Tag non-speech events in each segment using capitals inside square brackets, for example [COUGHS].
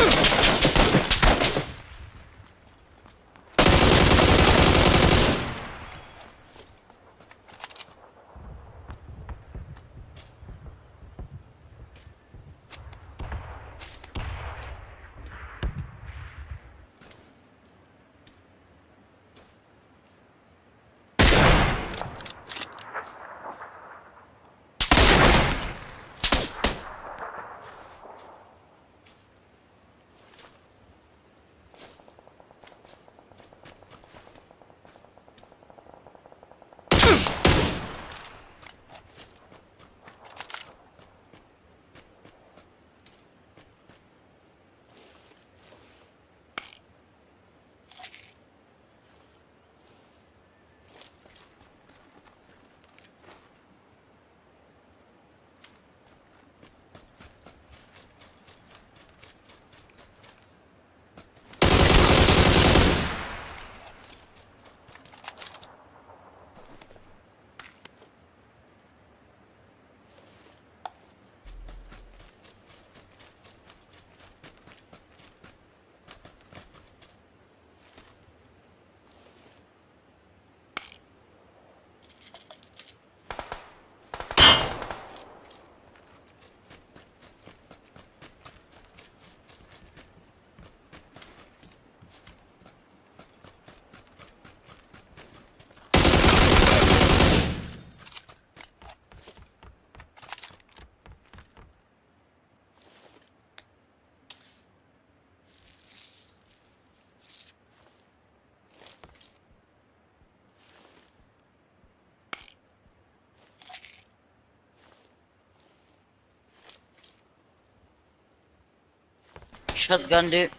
Ugh! Shotgun, dude.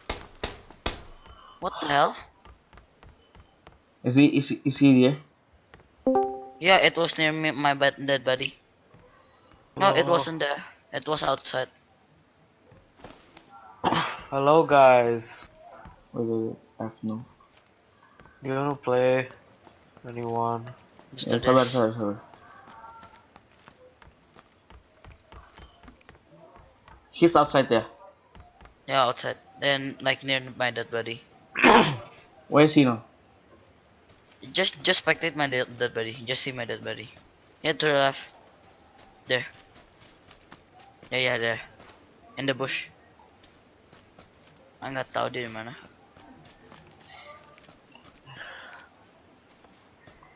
What the hell? Is he is he, is he there? Yeah, it was near me, my bed, dead body. No, it Oh. wasn't there. It was outside. [SIGHS] Hello guys. Wait, wait, wait. I have no. You wanna play? Anyone? Just Yeah, do sabar, this. sabar, sabar. He's outside there. Yeah, outside. Then, like near my dead body. [COUGHS] Where is he now? Just, just spectate my dead, dead body. Just see my dead body. Yeah, to the left. There. Yeah, yeah, there. In the bush. Ah, nggak tahu dia di mana.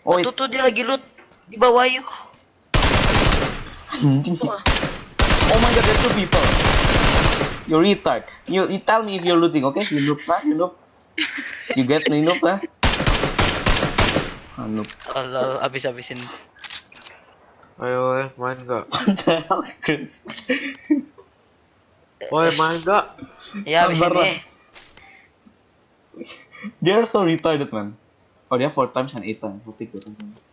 Oh, wait. Tuh dia lagi loot di bawah yuk. Anjing. [LAUGHS] Oh my god, there's two people. You retard. You you tell me if you're looting, okay? You noob lah, you noob. You get me noob lah. Ah, noob. Oh, lol, abis-abisin. Ayo, eh, main gak? What the hell, Chris? Woi, main gak? Ya, abis ini. They're so retarded, man. Oh, dia four times and eight times. We'll take it. What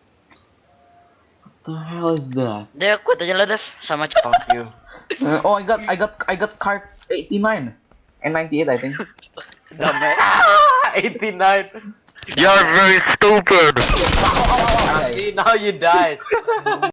the hell is that? Dia quit aja lah, Dev. Sama cepat. Fuck you. [LAUGHS] Uh, oh, I got, I got, I got card 89 and 98, I think. [LAUGHS] Damai. [LAUGHS] 89. You're very stupid. Okay. See, now you died.